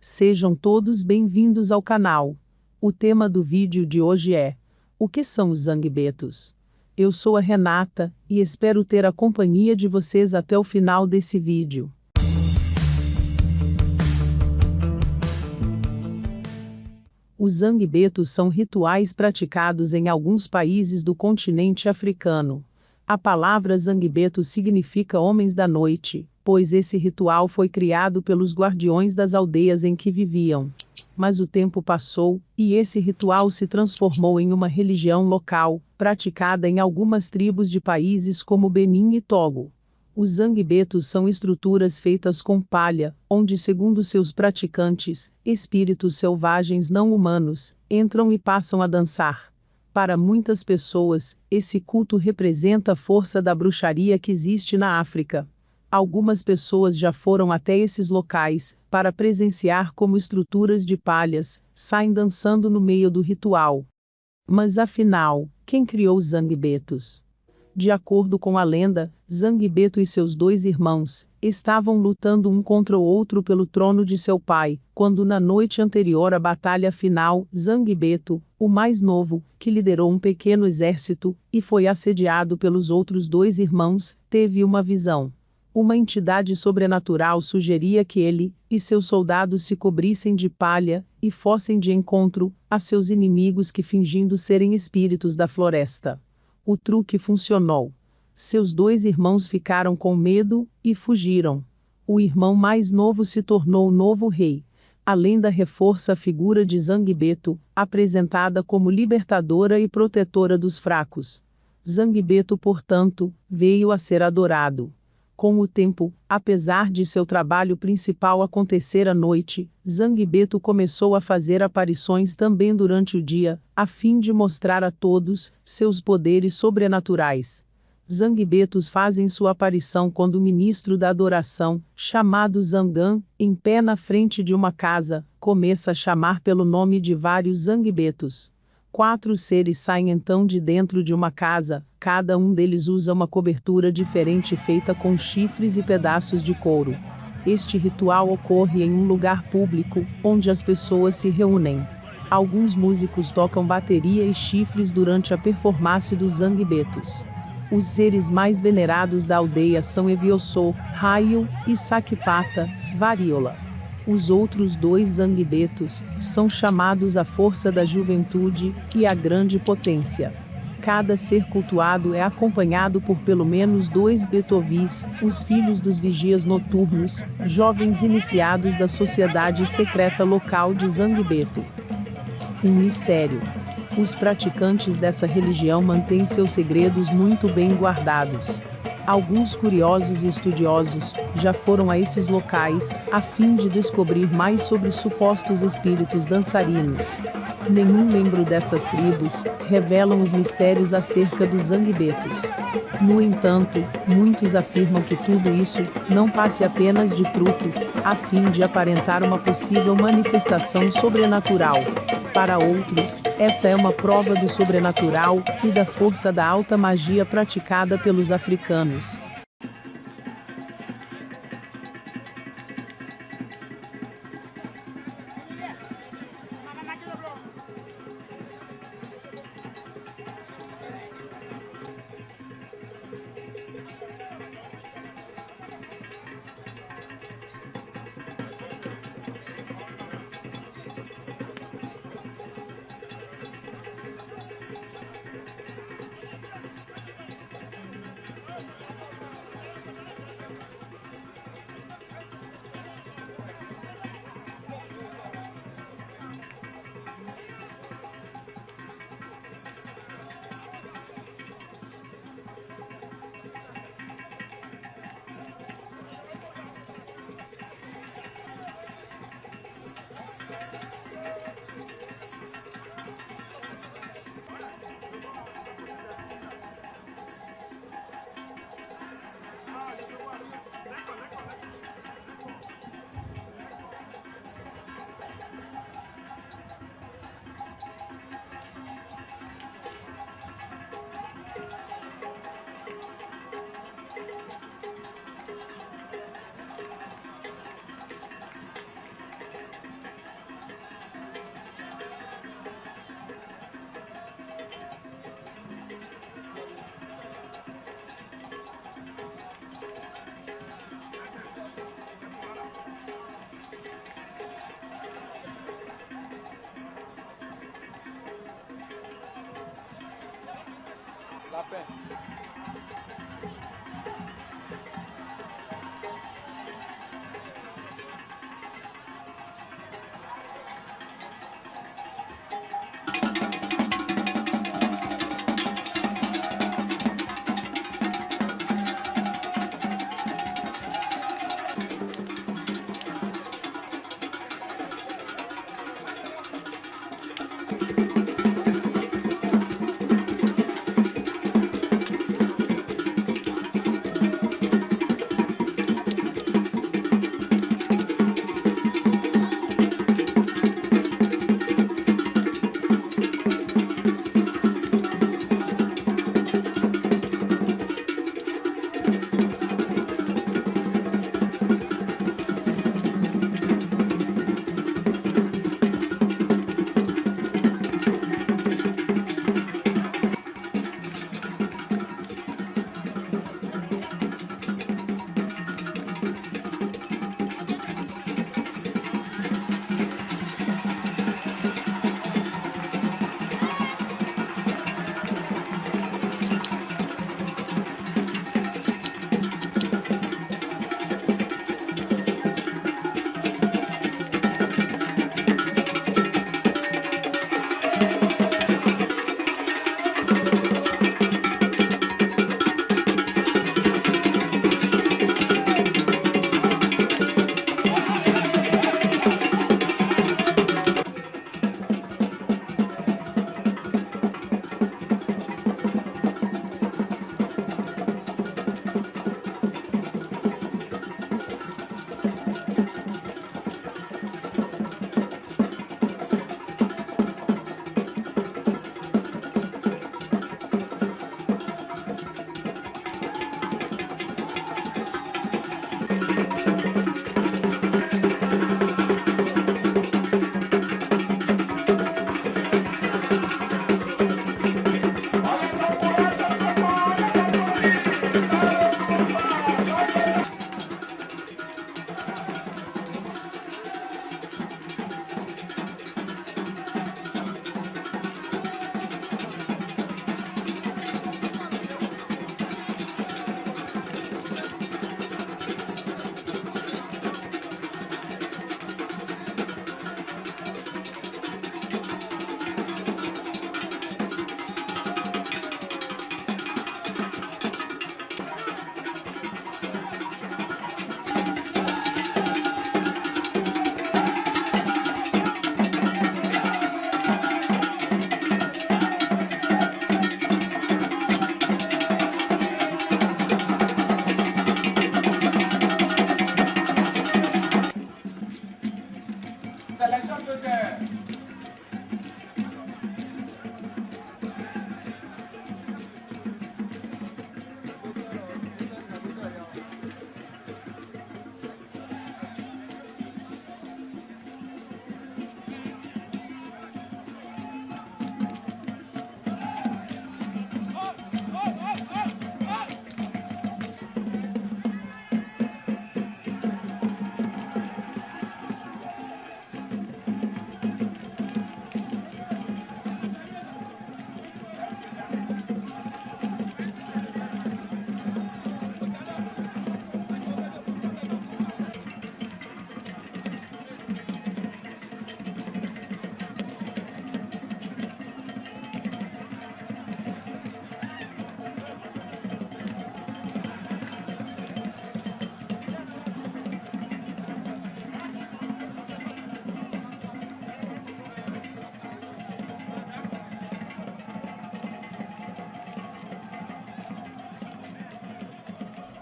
Sejam todos bem-vindos ao canal. O tema do vídeo de hoje é: O que são os zangbetos? Eu sou a Renata e espero ter a companhia de vocês até o final desse vídeo. Os zangbetos são rituais praticados em alguns países do continente africano. A palavra zangbeto significa homens da noite, pois esse ritual foi criado pelos guardiões das aldeias em que viviam. Mas o tempo passou, e esse ritual se transformou em uma religião local, praticada em algumas tribos de países como Benin e Togo. Os zangbetos são estruturas feitas com palha, onde, segundo seus praticantes, espíritos selvagens não humanos entram e passam a dançar. Para muitas pessoas, esse culto representa a força da bruxaria que existe na África. Algumas pessoas já foram até esses locais para presenciar como estruturas de palhas saem dançando no meio do ritual. Mas afinal, quem criou os Zangbetos? De acordo com a lenda, Zangbeto e seus dois irmãos estavam lutando um contra o outro pelo trono de seu pai, quando na noite anterior à batalha final, Zangbeto, o mais novo, que liderou um pequeno exército e foi assediado pelos outros dois irmãos, teve uma visão uma entidade sobrenatural sugeria que ele e seus soldados se cobrissem de palha e fossem de encontro a seus inimigos que fingindo serem espíritos da floresta. O truque funcionou. Seus dois irmãos ficaram com medo e fugiram. O irmão mais novo se tornou o novo rei. A lenda reforça a figura de Zangbeto, apresentada como libertadora e protetora dos fracos. Zangbeto, portanto, veio a ser adorado. Com o tempo, apesar de seu trabalho principal acontecer à noite, Zangbeto começou a fazer aparições também durante o dia, a fim de mostrar a todos seus poderes sobrenaturais. Zangbetos fazem sua aparição quando o ministro da adoração, chamado Zangan, em pé na frente de uma casa, começa a chamar pelo nome de vários Zangbetos. Quatro seres saem então de dentro de uma casa, cada um deles usa uma cobertura diferente feita com chifres e pedaços de couro. Este ritual ocorre em um lugar público, onde as pessoas se reúnem. Alguns músicos tocam bateria e chifres durante a performance dos zangbetos. Os seres mais venerados da aldeia são Eviossô, Raio e Sakipata, Varíola. Os outros dois Zangbetos são chamados a força da juventude e a grande potência. Cada ser cultuado é acompanhado por pelo menos dois Betovis, os filhos dos vigias noturnos, jovens iniciados da sociedade secreta local de Zangbeto. Um mistério. Os praticantes dessa religião mantêm seus segredos muito bem guardados. Alguns curiosos e estudiosos já foram a esses locais a fim de descobrir mais sobre supostos espíritos dançarinos. Nenhum membro dessas tribos revelam os mistérios acerca dos zangbetos. No entanto, muitos afirmam que tudo isso não passe apenas de truques, a fim de aparentar uma possível manifestação sobrenatural. Para outros, essa é uma prova do sobrenatural e da força da alta magia praticada pelos africanos. Tá A pé.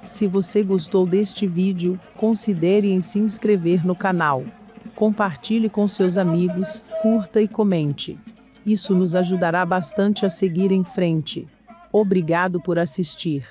Se você gostou deste vídeo, considere em se inscrever no canal. Compartilhe com seus amigos, curta e comente. Isso nos ajudará bastante a seguir em frente. Obrigado por assistir.